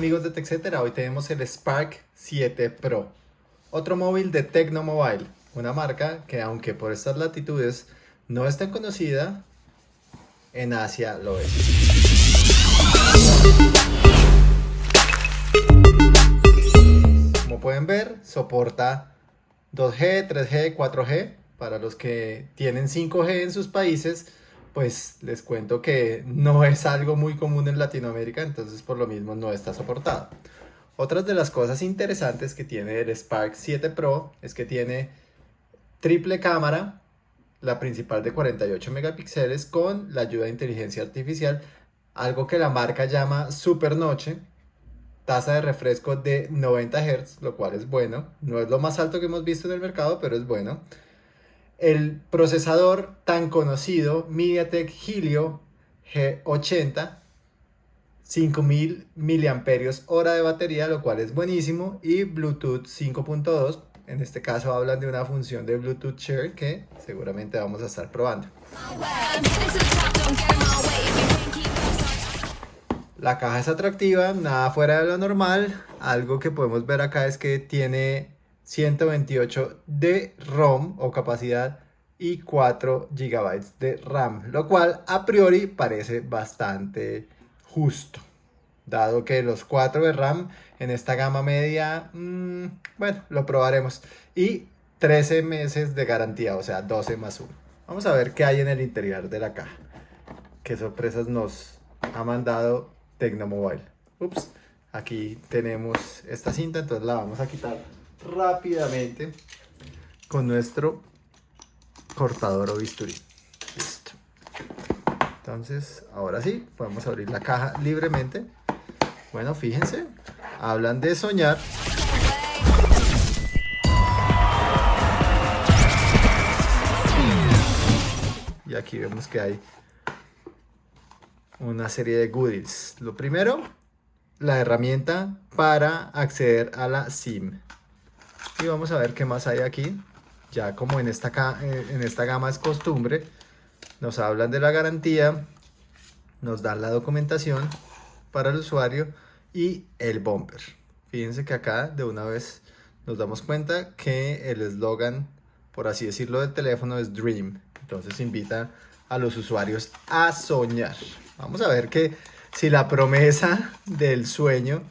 amigos de TechCetera, hoy tenemos el Spark 7 Pro, otro móvil de Tecnomobile, una marca que aunque por estas latitudes no es tan conocida, en Asia lo es. Como pueden ver, soporta 2G, 3G, 4G, para los que tienen 5G en sus países, pues les cuento que no es algo muy común en Latinoamérica, entonces por lo mismo no está soportado. Otras de las cosas interesantes que tiene el Spark 7 Pro es que tiene triple cámara, la principal de 48 megapíxeles con la ayuda de inteligencia artificial, algo que la marca llama Super Noche, tasa de refresco de 90 Hz, lo cual es bueno, no es lo más alto que hemos visto en el mercado, pero es bueno el procesador tan conocido MediaTek Helio G80 5000 miliamperios hora de batería, lo cual es buenísimo, y Bluetooth 5.2. En este caso hablan de una función de Bluetooth Share que seguramente vamos a estar probando. La caja es atractiva, nada fuera de lo normal. Algo que podemos ver acá es que tiene 128 de ROM o capacidad y 4 GB de RAM, lo cual a priori parece bastante justo, dado que los 4 de RAM en esta gama media, mmm, bueno, lo probaremos, y 13 meses de garantía, o sea, 12 más 1. Vamos a ver qué hay en el interior de la caja, qué sorpresas nos ha mandado Tecnomobile. Ups, aquí tenemos esta cinta, entonces la vamos a quitar rápidamente con nuestro cortador o bisturí. Listo. Entonces, ahora sí, podemos abrir la caja libremente. Bueno, fíjense, hablan de soñar. Y aquí vemos que hay una serie de goodies. Lo primero, la herramienta para acceder a la SIM. Y vamos a ver qué más hay aquí. Ya como en esta, eh, en esta gama es costumbre, nos hablan de la garantía, nos dan la documentación para el usuario y el bumper. Fíjense que acá de una vez nos damos cuenta que el eslogan, por así decirlo, del teléfono es Dream. Entonces invita a los usuarios a soñar. Vamos a ver que si la promesa del sueño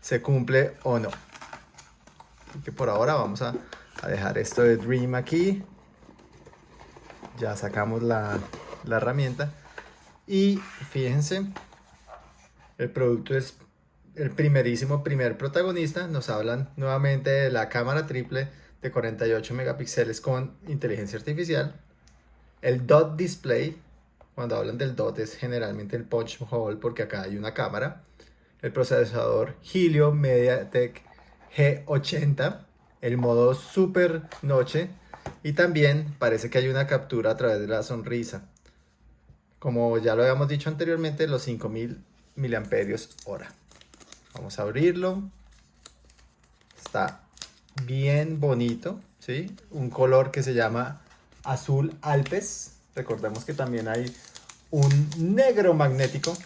se cumple o no que por ahora vamos a, dejar esto de Dream aquí. Ya sacamos la, la herramienta. Y fíjense, el producto es el primerísimo primer protagonista. Nos hablan nuevamente de la cámara triple de 48 megapíxeles con inteligencia artificial. El dot display, cuando hablan del dot es generalmente el punch hole porque acá hay una cámara. El procesador Helio MediaTek G80, el modo super noche y también parece que hay una captura a través de la sonrisa. Como ya lo habíamos dicho anteriormente, los 5000 miliamperios hora. Vamos a abrirlo. Está bien bonito, ¿sí? Un color que se llama azul Alpes. Recordemos que también hay un negro magnético.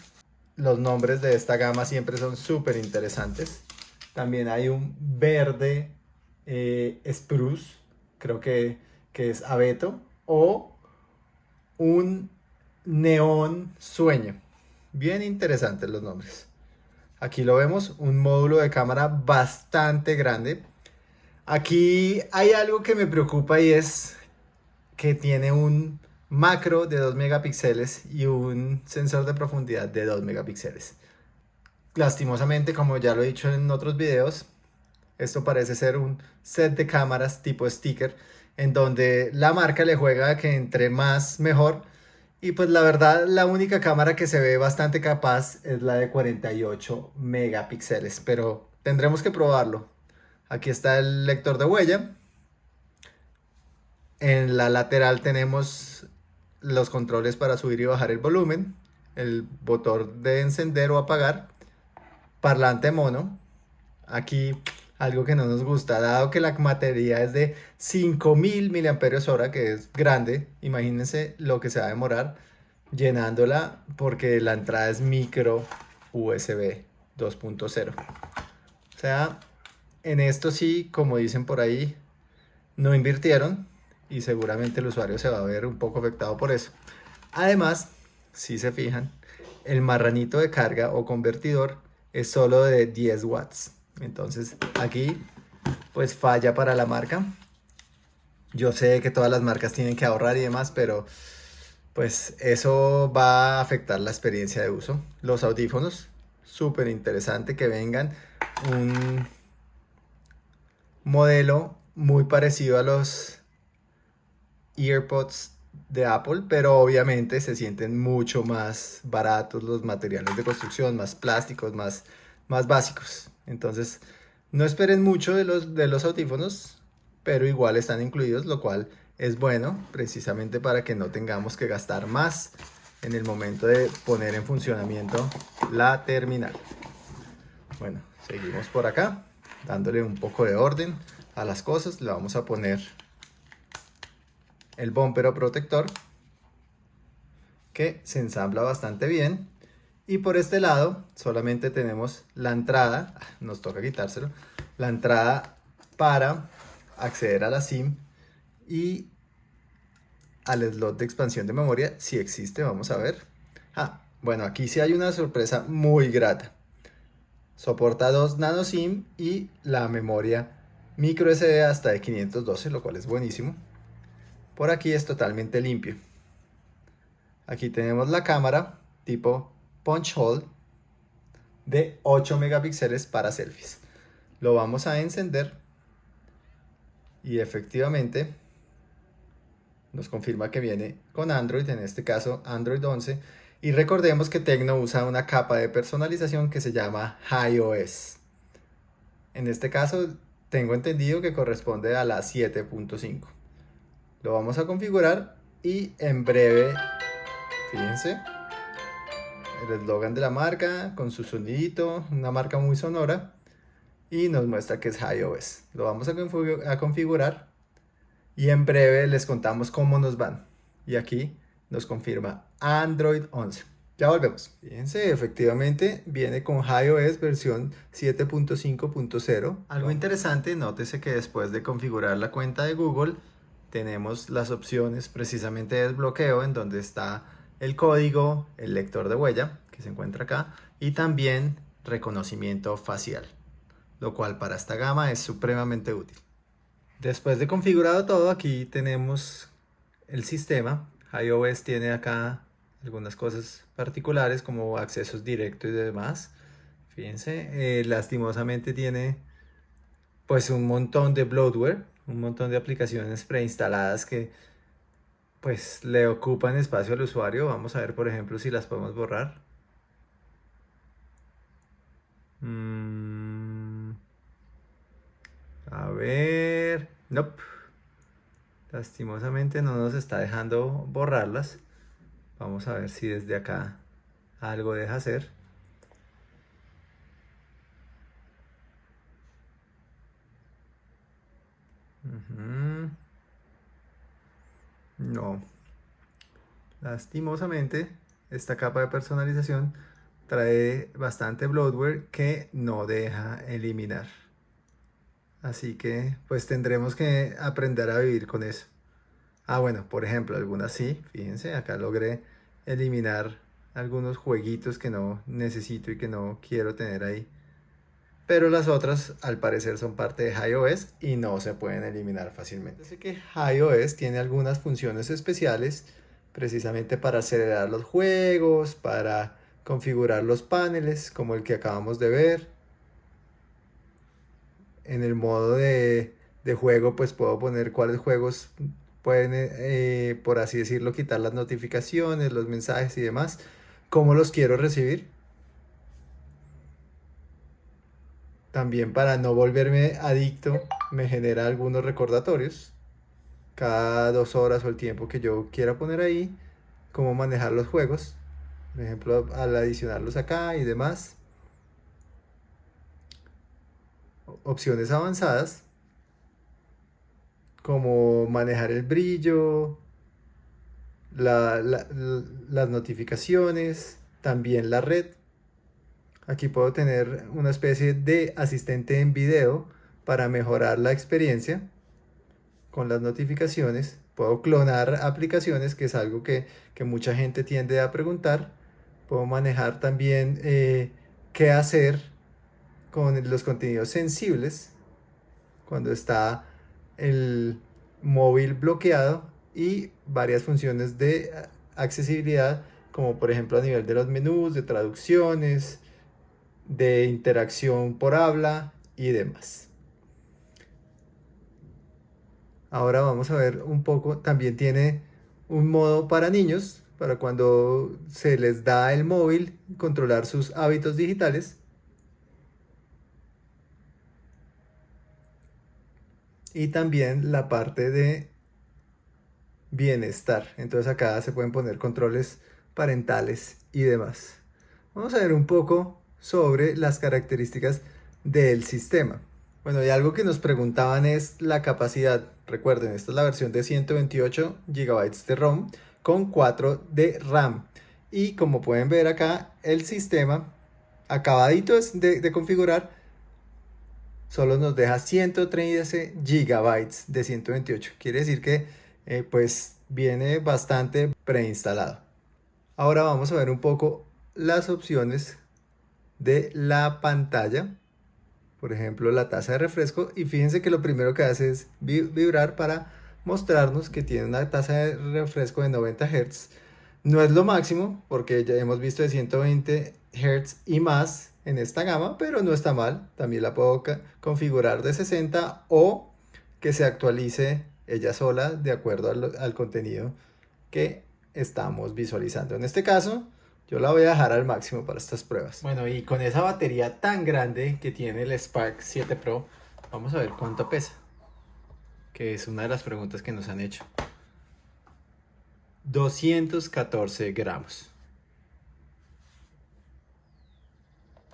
Los nombres de esta gama siempre son súper interesantes. También hay un verde eh, spruce, creo que, que es abeto, o un neón sueño. Bien interesantes los nombres. Aquí lo vemos, un módulo de cámara bastante grande. Aquí hay algo que me preocupa y es que tiene un macro de 2 megapíxeles y un sensor de profundidad de 2 megapíxeles. Lastimosamente, como ya lo he dicho en otros videos, esto parece ser un set de cámaras tipo sticker, en donde la marca le juega que entre más mejor. Y pues la verdad, la única cámara que se ve bastante capaz es la de 48 megapíxeles, pero tendremos que probarlo. Aquí está el lector de huella. En la lateral tenemos los controles para subir y bajar el volumen, el botón de encender o apagar parlante mono. Aquí algo que no nos gusta, dado que la batería es de 5000 mAh, que es grande, imagínense lo que se va a demorar llenándola porque la entrada es micro USB. 2.0. O sea, en esto sí, como dicen por ahí, no invirtieron y seguramente el usuario se va a ver un poco afectado por eso. Además, si se fijan, el marranito de carga o convertidor es solo de 10 watts. Entonces aquí pues falla para la marca. Yo sé que todas las marcas tienen que ahorrar y demás, pero pues eso va a afectar la experiencia de uso. Los audífonos, súper interesante que vengan un modelo muy parecido a los EarPods de Apple, pero obviamente se sienten mucho más baratos los materiales de construcción, más plásticos, más, más básicos. Entonces, no esperen mucho de los, de los audífonos, pero igual están incluidos, lo cual es bueno precisamente para que no tengamos que gastar más en el momento de poner en funcionamiento la terminal. Bueno, seguimos por acá, dándole un poco de orden a las cosas. Le vamos a poner el bumper o protector que se ensambla bastante bien. Y por este lado solamente tenemos la entrada, nos toca quitárselo, la entrada para acceder a la SIM y al slot de expansión de memoria, si existe, vamos a ver. Ah, bueno, aquí sí hay una sorpresa muy grata. Soporta dos nano SIM y la memoria micro SD hasta de 512, lo cual es buenísimo. Por aquí es totalmente limpio. Aquí tenemos la cámara tipo punch hole de 8 megapíxeles para selfies. Lo vamos a encender y efectivamente nos confirma que viene con Android, en este caso Android 11. Y recordemos que Tecno usa una capa de personalización que se llama iOS. En este caso tengo entendido que corresponde a la 7.5. Lo vamos a configurar y en breve, fíjense, el eslogan de la marca con su sonidito, una marca muy sonora y nos muestra que es iOS. Lo vamos a, a configurar y en breve les contamos cómo nos van. Y aquí nos confirma Android 11. Ya volvemos. Fíjense, efectivamente viene con iOS versión 7.5.0. Algo interesante, nótese que después de configurar la cuenta de Google, tenemos las opciones precisamente de desbloqueo en donde está el código, el lector de huella que se encuentra acá y también reconocimiento facial, lo cual para esta gama es supremamente útil. Después de configurado todo, aquí tenemos el sistema. iOS tiene acá algunas cosas particulares como accesos directos y demás. Fíjense, eh, lastimosamente tiene pues un montón de bloatware un montón de aplicaciones preinstaladas que pues le ocupan espacio al usuario. Vamos a ver, por ejemplo, si las podemos borrar. Mm. A ver, nope. Lastimosamente no nos está dejando borrarlas. Vamos a ver si desde acá algo deja hacer. No. Lastimosamente, esta capa de personalización trae bastante bloatware que no deja eliminar. Así que pues tendremos que aprender a vivir con eso. Ah, bueno, por ejemplo, algunas sí, fíjense, acá logré eliminar algunos jueguitos que no necesito y que no quiero tener ahí pero las otras al parecer son parte de iOS y no se pueden eliminar fácilmente. Así que iOS tiene algunas funciones especiales precisamente para acelerar los juegos, para configurar los paneles como el que acabamos de ver. En el modo de, juego pues puedo poner cuáles juegos pueden, eh, por así decirlo, quitar las notificaciones, los mensajes y demás, cómo los quiero recibir También para no volverme adicto me genera algunos recordatorios cada dos horas o el tiempo que yo quiera poner ahí, cómo manejar los juegos, por ejemplo al adicionarlos acá y demás. Opciones avanzadas como manejar el brillo, las notificaciones, también la red Aquí puedo tener una especie de asistente en video para mejorar la experiencia con las notificaciones. Puedo clonar aplicaciones, que es algo que, mucha gente tiende a preguntar. Puedo manejar también eh, qué hacer con los contenidos sensibles cuando está el móvil bloqueado y varias funciones de accesibilidad como por ejemplo a nivel de los menús, de traducciones, de interacción por habla y demás. Ahora vamos a ver un poco, también tiene un modo para niños, para cuando se les da el móvil, controlar sus hábitos digitales. Y también la parte de bienestar. Entonces acá se pueden poner controles parentales y demás. Vamos a ver un poco sobre las características del sistema. Bueno, y algo que nos preguntaban es la capacidad. Recuerden, esta es la versión de 128 GB de ROM con 4 de RAM. Y como pueden ver acá, el sistema acabadito de, configurar solo nos deja 113 GB de 128. Quiere decir que eh, pues viene bastante preinstalado. Ahora vamos a ver un poco las opciones de la pantalla. Por ejemplo, la tasa de refresco. Y fíjense que lo primero que hace es vibrar para mostrarnos que tiene una tasa de refresco de 90 Hz. No es lo máximo, porque ya hemos visto de 120 Hz y más en esta gama, pero no está mal. También la puedo configurar de 60 o que se actualice ella sola de acuerdo al contenido que estamos visualizando. En este caso, yo la voy a dejar al máximo para estas pruebas. Bueno, y con esa batería tan grande que tiene el Spark 7 Pro, vamos a ver cuánto pesa. Que es una de las preguntas que nos han hecho. 214 gramos.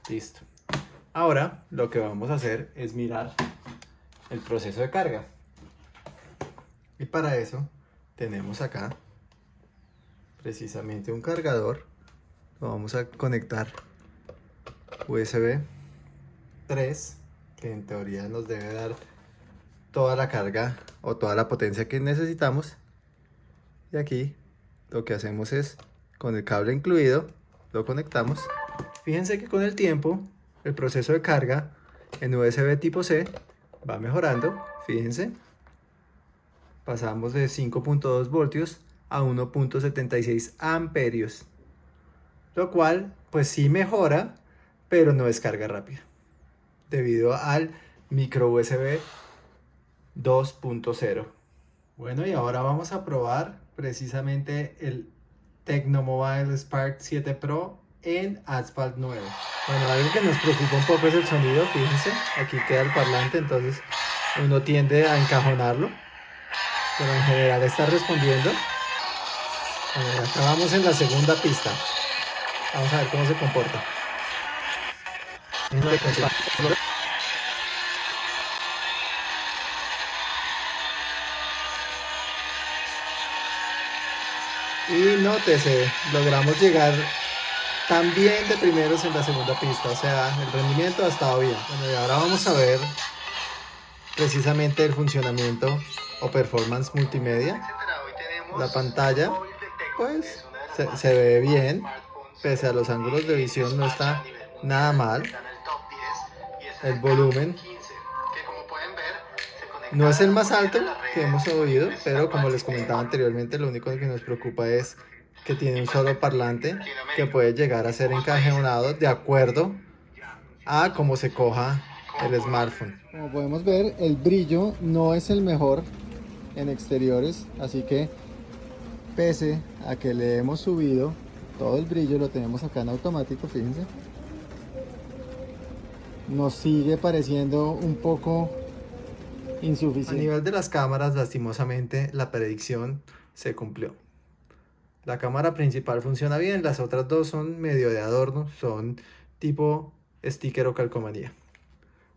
Listo. Ahora lo que vamos a hacer es mirar el proceso de carga. Y para eso tenemos acá precisamente un cargador. Vamos a conectar USB 3, que en teoría nos debe dar toda la carga o toda la potencia que necesitamos. Y aquí lo que hacemos es, con el cable incluido, lo conectamos. Fíjense que con el tiempo, el proceso de carga en USB tipo C va mejorando. Fíjense, pasamos de 5.2 voltios a 1.76 amperios. Lo cual, pues sí mejora, pero no es carga rápida. Debido al micro USB 2.0. Bueno, y ahora vamos a probar precisamente el Tecnomobile Spark 7 Pro en Asphalt 9. Bueno, algo que nos preocupa un poco es el sonido, fíjense, aquí queda el parlante, entonces uno tiende a encajonarlo, pero en general está respondiendo. Bueno, acá vamos en la segunda pista. Vamos a ver cómo se comporta. Y nótese, logramos llegar también de primeros en la segunda pista, o sea, el rendimiento ha estado bien. Bueno, y ahora vamos a ver precisamente el funcionamiento o performance multimedia. La pantalla, pues, se, se ve bien, pese a los ángulos de visión no está nada mal. El volumen no es el más alto que hemos oído, pero como les comentaba anteriormente, lo único que nos preocupa es que tiene un solo parlante que puede llegar a ser encajonado de acuerdo a cómo se coja el smartphone. Como podemos ver, el brillo no es el mejor en exteriores, así que pese a que le hemos subido todo el brillo, lo tenemos acá en automático, fíjense. Nos sigue pareciendo un poco insuficiente. A nivel de las cámaras, lastimosamente, la predicción se cumplió. La cámara principal funciona bien, las otras dos son medio de adorno, son tipo sticker o calcomanía.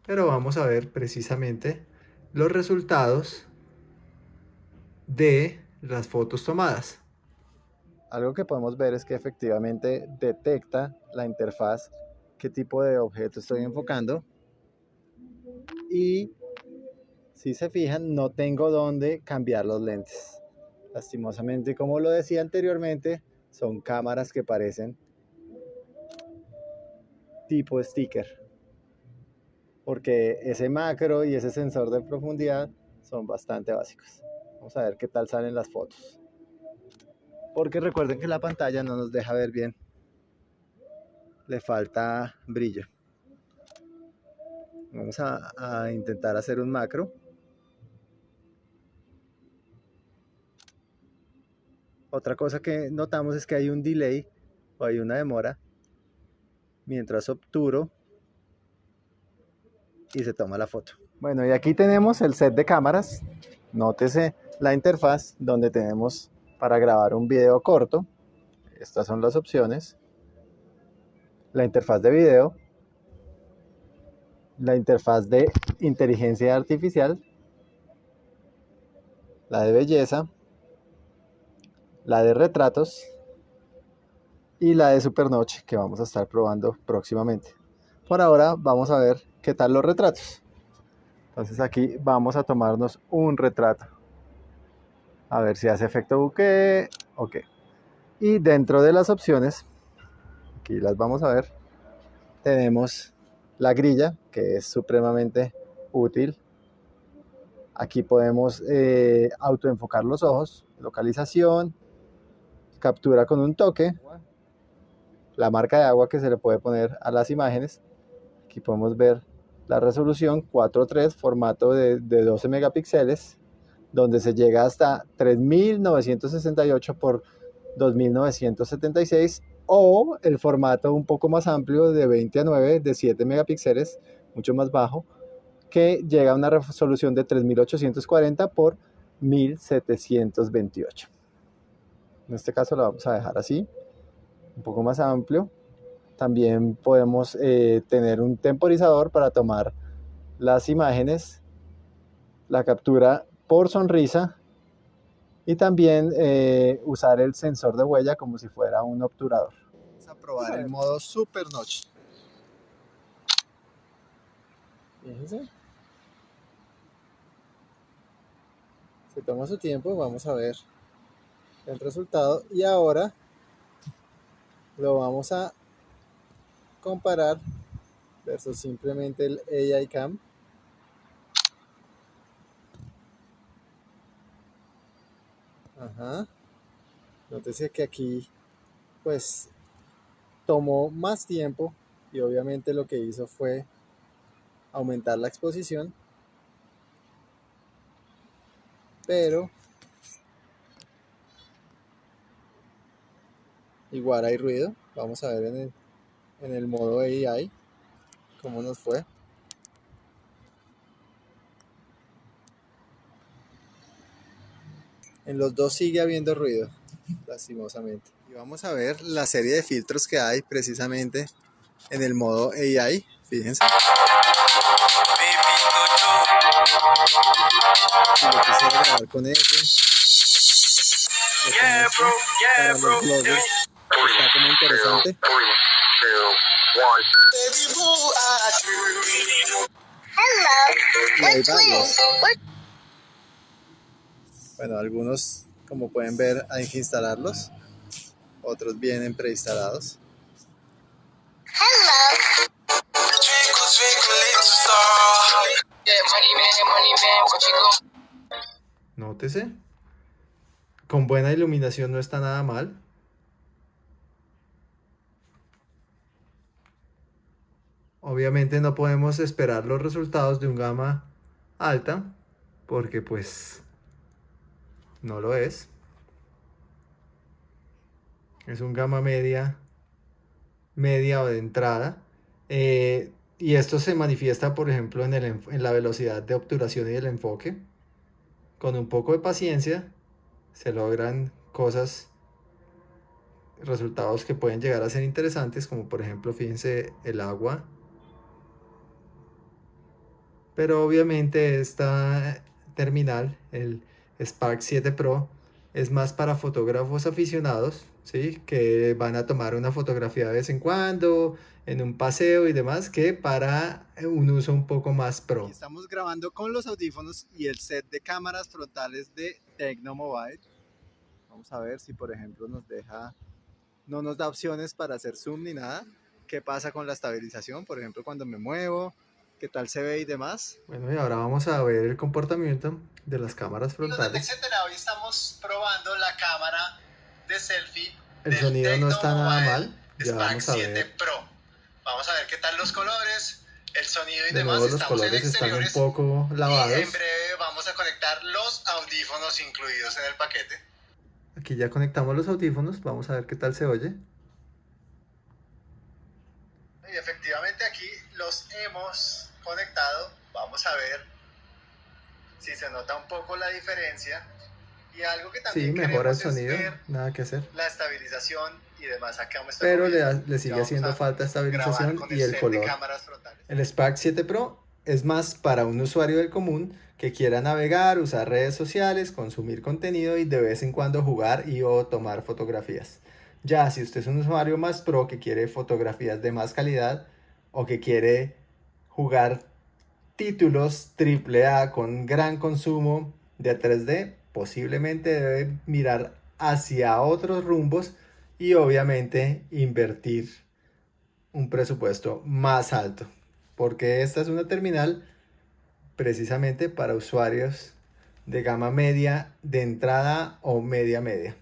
Pero vamos a ver precisamente los resultados de las fotos tomadas. Algo que podemos ver es que efectivamente detecta la interfaz qué tipo de objeto estoy enfocando. Y si se fijan, no tengo dónde cambiar los lentes. Lastimosamente, como lo decía anteriormente, son cámaras que parecen tipo sticker. Porque ese macro y ese sensor de profundidad son bastante básicos. Vamos a ver qué tal salen las fotos. Porque recuerden que la pantalla no nos deja ver bien. Le falta brillo. Vamos a, intentar hacer un macro. Otra cosa que notamos es que hay un delay o hay una demora mientras obturo y se toma la foto. Bueno, y aquí tenemos el set de cámaras. Nótese la interfaz donde tenemos para grabar un video corto. Estas son las opciones. La interfaz de video. La interfaz de inteligencia artificial. La de belleza la de retratos y la de supernoche que vamos a estar probando próximamente. Por ahora vamos a ver qué tal los retratos. Entonces aquí vamos a tomarnos un retrato. A ver si hace efecto buque. Ok. Y dentro de las opciones, aquí las vamos a ver, tenemos la grilla, que es supremamente útil. Aquí podemos eh, autoenfocar los ojos, localización, captura con un toque, la marca de agua que se le puede poner a las imágenes. Aquí podemos ver la resolución 4.3, formato de, 12 megapíxeles, donde se llega hasta 3968 por 2976 o el formato un poco más amplio de 20 a 9 de 7 megapíxeles, mucho más bajo, que llega a una resolución de 3840 por 1728. En este caso lo vamos a dejar así, un poco más amplio. También podemos eh, tener un temporizador para tomar las imágenes, la captura por sonrisa y también eh, usar el sensor de huella como si fuera un obturador. Vamos a probar el modo Super Notch. Fíjense. Se toma su tiempo, vamos a ver el resultado y ahora lo vamos a comparar versus simplemente el AI Cam Ajá. Nótese que aquí pues tomó más tiempo y obviamente lo que hizo fue aumentar la exposición pero Igual hay ruido. Vamos a ver en el, en el modo AI cómo nos fue. En los dos sigue habiendo ruido, lastimosamente. Y vamos a ver la serie de filtros que hay precisamente en el modo AI. Fíjense. Si lo quisiera grabar con ese. Yeah, bro. Yeah, bro está como interesante. Y hay varios. Bueno, algunos, como pueden ver, hay que instalarlos. Otros vienen preinstalados. Nótese. Con buena iluminación no está nada mal. Obviamente no podemos esperar los resultados de un gama alta porque pues no lo es. Es un gama media, media o de entrada. Eh, y esto se manifiesta, por ejemplo, en, el, en la velocidad de obturación y del enfoque. Con un poco de paciencia se logran cosas, resultados que pueden llegar a ser interesantes, como por ejemplo, fíjense, el agua pero obviamente esta terminal, el Spark 7 Pro, es más para fotógrafos aficionados, ¿sí? Que van a tomar una fotografía de vez en cuando, en un paseo y demás, que para un uso un poco más pro. Estamos grabando con los audífonos y el set de cámaras frontales de Tecnomobile. Vamos a ver si por ejemplo nos deja, no nos da opciones para hacer zoom ni nada. ¿Qué pasa con la estabilización? Por ejemplo, cuando me muevo, qué tal se ve y demás. Bueno, y ahora vamos a ver el comportamiento de las cámaras frontales. Hoy estamos probando la cámara de selfie. El sonido no está nada mal. Ya vamos a 7 Pro. Vamos a ver qué tal los colores, el sonido y de demás. Nuevo, los colores están un poco lavados. Y en breve vamos a conectar los audífonos incluidos en el paquete. Aquí ya conectamos los audífonos. Vamos a ver qué tal se oye. Y efectivamente aquí los hemos conectado. Vamos a ver si se nota un poco la diferencia. Y algo que también sí, mejora el sonido, nada que hacer. La estabilización y demás. Acá Pero le, le, sigue haciendo falta estabilización y el, color. El SPAC 7 Pro es más para un usuario del común que quiera navegar, usar redes sociales, consumir contenido y de vez en cuando jugar y o tomar fotografías. Ya si usted es un usuario más pro que quiere fotografías de más calidad o que quiere jugar títulos AAA con gran consumo de 3D, posiblemente debe mirar hacia otros rumbos y obviamente invertir un presupuesto más alto, porque esta es una terminal precisamente para usuarios de gama media de entrada o media media.